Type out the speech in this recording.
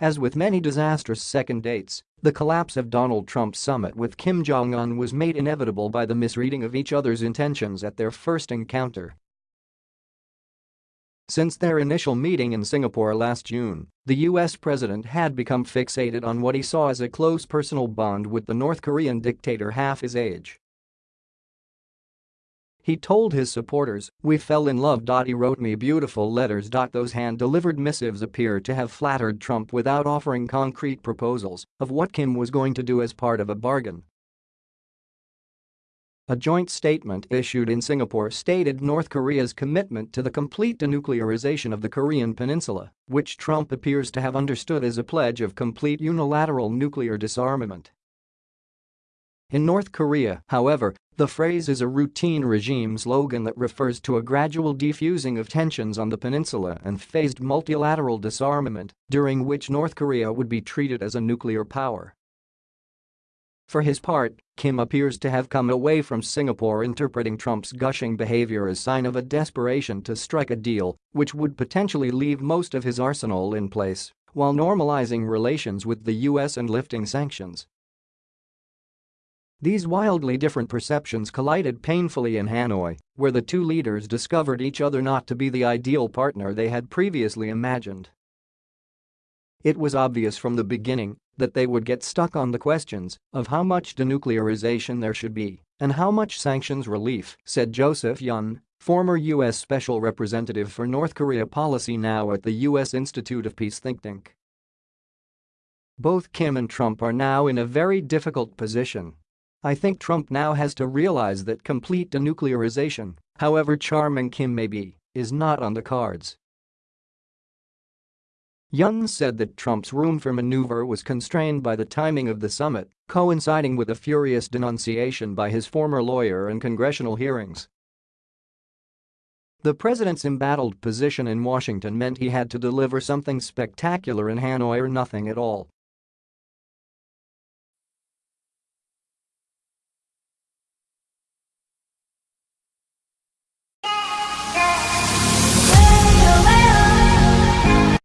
As with many disastrous second dates, the collapse of Donald Trump's summit with Kim Jong-un was made inevitable by the misreading of each other's intentions at their first encounter. Since their initial meeting in Singapore last June, the US president had become fixated on what he saw as a close personal bond with the North Korean dictator half his age. He told his supporters, we fell in love. He wrote me beautiful letters. Those hand-delivered missives appear to have flattered Trump without offering concrete proposals of what Kim was going to do as part of a bargain. A joint statement issued in Singapore stated North Korea's commitment to the complete denuclearization of the Korean peninsula, which Trump appears to have understood as a pledge of complete unilateral nuclear disarmament. In North Korea, however, the phrase is a routine regime slogan that refers to a gradual defusing of tensions on the peninsula and phased multilateral disarmament, during which North Korea would be treated as a nuclear power. For his part, Kim appears to have come away from Singapore interpreting Trump's gushing behavior as sign of a desperation to strike a deal which would potentially leave most of his arsenal in place while normalizing relations with the US and lifting sanctions. These wildly different perceptions collided painfully in Hanoi, where the two leaders discovered each other not to be the ideal partner they had previously imagined. It was obvious from the beginning that they would get stuck on the questions of how much denuclearization there should be and how much sanctions relief, said Joseph Yun, former U.S. Special Representative for North Korea policy now at the U.S. Institute of Peace think tank. Both Kim and Trump are now in a very difficult position I think Trump now has to realize that complete denuclearization, however charming Kim may be, is not on the cards. Yun said that Trump's room for maneuver was constrained by the timing of the summit, coinciding with a furious denunciation by his former lawyer in congressional hearings. The president's embattled position in Washington meant he had to deliver something spectacular in Hanoi or nothing at all,